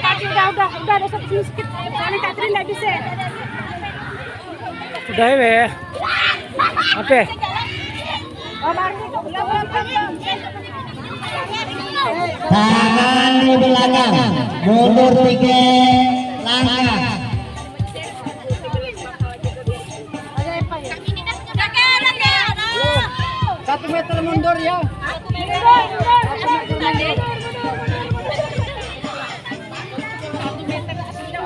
Udah udah udah ada satu sedikit. Soalnya nggak bisa. Sudah ya. Oke. Oh Tangan di belakang, mundur tiga langkah. Satu meter mundur ya.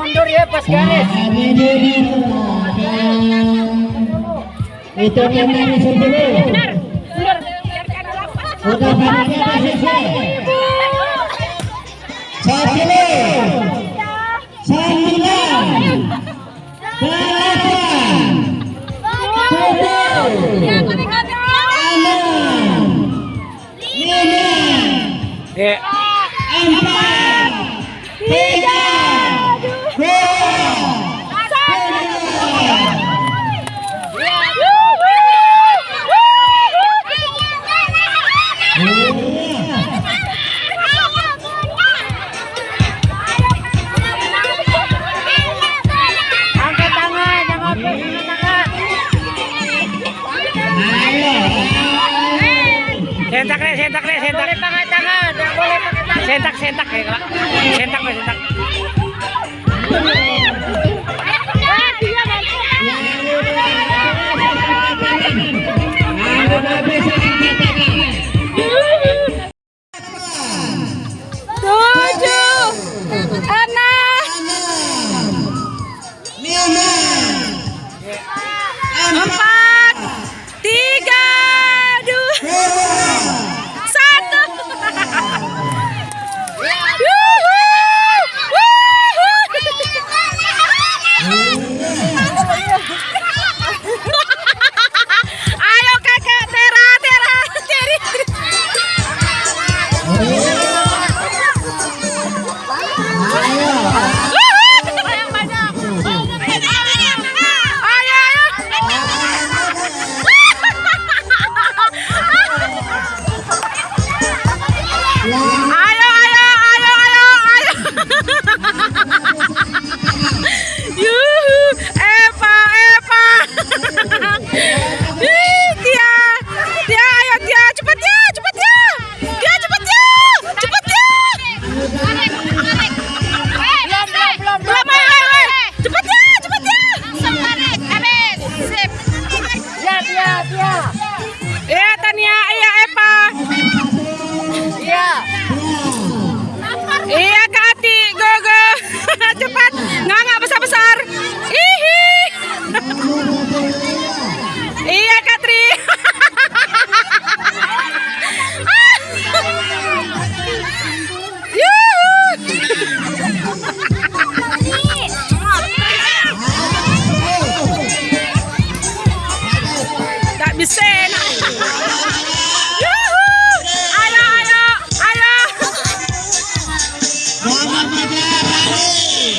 mundur ya pas garis. Itu memang sebelum. Sudah banyak posisi. Sepuluh. Sembilan. Delapan. Tujuh. Enam. Lima. Ya. Empat. Sentak, sentak ya. Sentak, sentak.